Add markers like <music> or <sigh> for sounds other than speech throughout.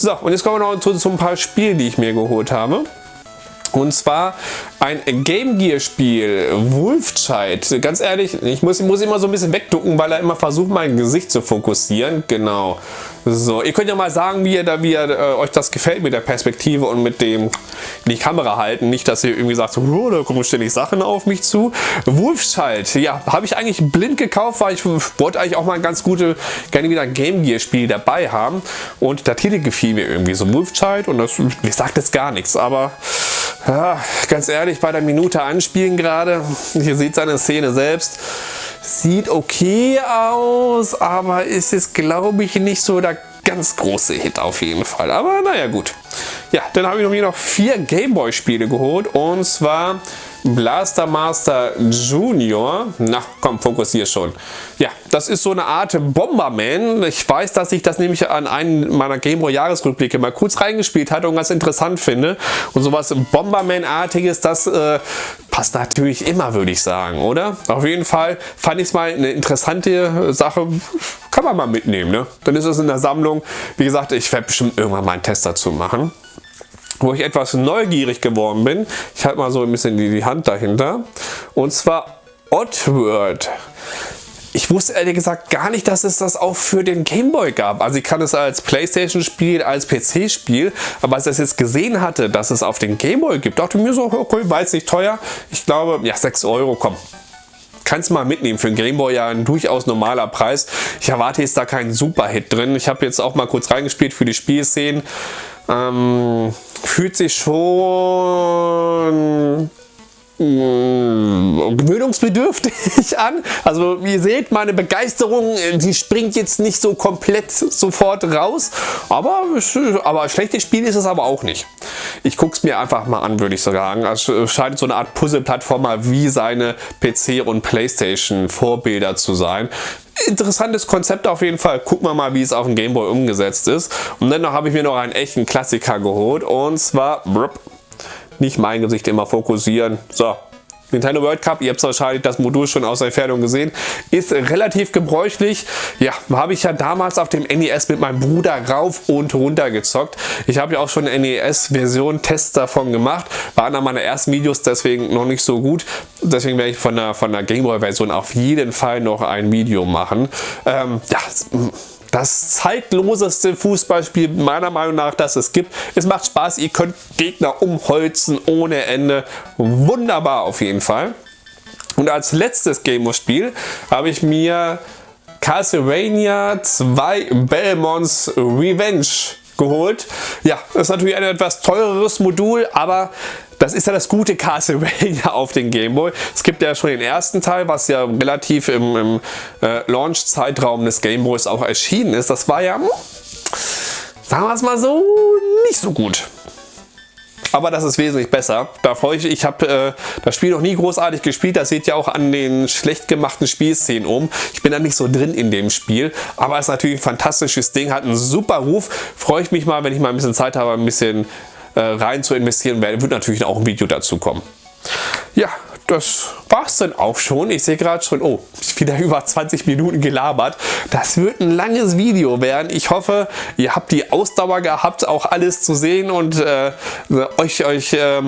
So, und jetzt kommen wir noch zu, zu ein paar Spielen, die ich mir geholt habe. Und zwar ein Game Gear Spiel, Wolfchild. Ganz ehrlich, ich muss, muss immer so ein bisschen wegducken, weil er immer versucht, mein Gesicht zu fokussieren. Genau. So, ihr könnt ja mal sagen, wie ihr, da, wie ihr äh, euch das gefällt mit der Perspektive und mit dem die Kamera halten. Nicht, dass ihr irgendwie sagt, oh, da kommen ständig Sachen auf mich zu. Wolfchild, ja, habe ich eigentlich blind gekauft, weil ich wollte eigentlich auch mal ein ganz gute, gerne wieder ein Game Gear Spiel dabei haben. Und der Titel gefiel mir irgendwie so Wolfchild und das, mir sagt jetzt gar nichts, aber ja, ganz ehrlich, bei der Minute anspielen gerade, hier sieht seine Szene selbst, sieht okay aus, aber ist es glaube ich nicht so der ganz große Hit auf jeden Fall. Aber naja gut. Ja, dann habe ich mir noch vier Gameboy Spiele geholt und zwar Blaster Master Junior. Na komm, fokussier schon. Ja, das ist so eine Art Bomberman. Ich weiß, dass ich das nämlich an einen meiner Gameboy Jahresrückblicke mal kurz reingespielt hatte und ganz interessant finde. Und sowas Bomberman-artiges, das äh, passt natürlich immer, würde ich sagen, oder? Auf jeden Fall fand ich es mal eine interessante Sache. Kann man mal mitnehmen, ne? Dann ist es in der Sammlung. Wie gesagt, ich werde bestimmt irgendwann mal einen Test dazu machen wo ich etwas neugierig geworden bin. Ich halte mal so ein bisschen die Hand dahinter. Und zwar Oddworld. Ich wusste ehrlich gesagt gar nicht, dass es das auch für den Gameboy gab. Also ich kann es als Playstation-Spiel, als PC-Spiel, aber als ich das jetzt gesehen hatte, dass es auf den Gameboy gibt, dachte ich mir so, okay, war jetzt nicht teuer. Ich glaube, ja, 6 Euro, komm, kannst mal mitnehmen. Für den Gameboy ja ein durchaus normaler Preis. Ich erwarte jetzt da keinen Super-Hit drin. Ich habe jetzt auch mal kurz reingespielt für die Spielszenen. Ähm, fühlt sich schon gewöhnungsbedürftig <laughs> an. Also ihr seht, meine Begeisterung, die springt jetzt nicht so komplett sofort raus. Aber, aber ein schlechtes Spiel ist es aber auch nicht. Ich gucke es mir einfach mal an, würde ich sagen. Es scheint so eine Art Puzzle-Plattformer wie seine PC- und Playstation-Vorbilder zu sein interessantes Konzept auf jeden Fall. Gucken wir mal, wie es auf dem Gameboy umgesetzt ist. Und dann habe ich mir noch einen echten Klassiker geholt. Und zwar nicht mein Gesicht immer fokussieren. So, Nintendo World Cup, ihr habt wahrscheinlich das Modul schon aus der Entfernung gesehen, ist relativ gebräuchlich. Ja, habe ich ja damals auf dem NES mit meinem Bruder rauf und runter gezockt. Ich habe ja auch schon NES-Version Tests davon gemacht, waren dann meine ersten Videos deswegen noch nicht so gut. Deswegen werde ich von der, von der Gameboy-Version auf jeden Fall noch ein Video machen. Ähm, ja, das zeitloseste Fußballspiel meiner Meinung nach, das es gibt. Es macht Spaß, ihr könnt Gegner umholzen ohne Ende. Wunderbar auf jeden Fall. Und als letztes Game-Spiel habe ich mir Castlevania 2 Belmonts Revenge geholt. Ja, das ist natürlich ein etwas teureres Modul, aber das ist ja das gute Castlevania <laughs> auf den Gameboy. Es gibt ja schon den ersten Teil, was ja relativ im, im äh, Launch-Zeitraum des Gameboys auch erschienen ist. Das war ja, sagen wir es mal so, nicht so gut. Aber das ist wesentlich besser. Da freue ich mich. Ich habe äh, das Spiel noch nie großartig gespielt. Das seht ihr auch an den schlecht gemachten Spielszenen um. Ich bin da nicht so drin in dem Spiel. Aber es ist natürlich ein fantastisches Ding. Hat einen super Ruf. Freue ich mich mal, wenn ich mal ein bisschen Zeit habe, ein bisschen äh, rein zu investieren, wird natürlich auch ein Video dazu kommen. Ja, das war es dann auch schon. Ich sehe gerade schon, oh, wieder <laughs> über 20 Minuten gelabert. Das wird ein langes Video werden. Ich hoffe, ihr habt die Ausdauer gehabt, auch alles zu sehen und äh, euch, euch äh,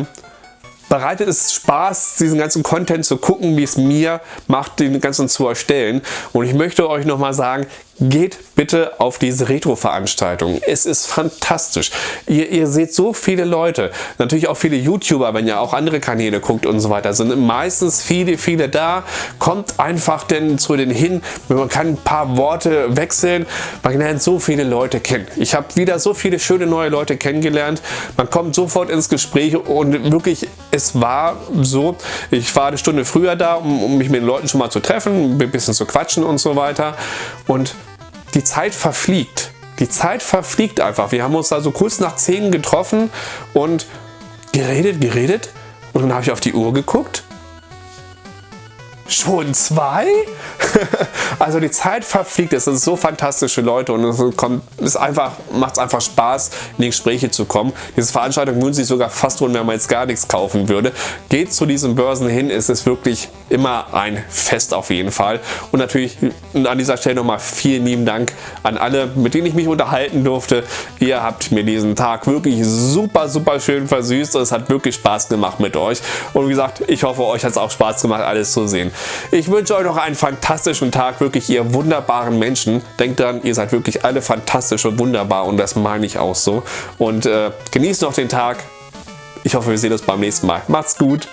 bereitet es Spaß, diesen ganzen Content zu gucken, wie es mir macht, den ganzen zu erstellen. Und ich möchte euch nochmal sagen, geht bitte auf diese Retro-Veranstaltung. Es ist fantastisch. Ihr, ihr, seht so viele Leute, natürlich auch viele YouTuber, wenn ihr auch andere Kanäle guckt und so weiter, sind meistens viele, viele da. Kommt einfach denn zu den hin, man kann ein paar Worte wechseln, man lernt so viele Leute kennen. Ich habe wieder so viele schöne neue Leute kennengelernt. Man kommt sofort ins Gespräch und wirklich, es war so, ich war eine Stunde früher da, um, um mich mit den Leuten schon mal zu treffen, ein bisschen zu quatschen und so weiter. Und die Zeit verfliegt. Die Zeit verfliegt einfach. Wir haben uns da so kurz nach 10 getroffen und geredet, geredet. Und dann habe ich auf die Uhr geguckt. Schon zwei? <laughs> also die Zeit verfliegt, es sind so fantastische Leute und es kommt, es einfach, macht es einfach Spaß, in die Gespräche zu kommen. Diese Veranstaltung würden sich sogar fast lohnen, wenn man jetzt gar nichts kaufen würde. Geht zu diesen Börsen hin, es ist wirklich immer ein Fest auf jeden Fall. Und natürlich an dieser Stelle nochmal vielen lieben Dank an alle, mit denen ich mich unterhalten durfte. Ihr habt mir diesen Tag wirklich super, super schön versüßt und es hat wirklich Spaß gemacht mit euch. Und wie gesagt, ich hoffe, euch hat es auch Spaß gemacht, alles zu sehen. Ich wünsche euch noch einen fantastischen Tag, wirklich ihr wunderbaren Menschen. Denkt dran, ihr seid wirklich alle fantastisch und wunderbar und das meine ich auch so. Und äh, genießt noch den Tag. Ich hoffe, wir sehen uns beim nächsten Mal. Macht's gut.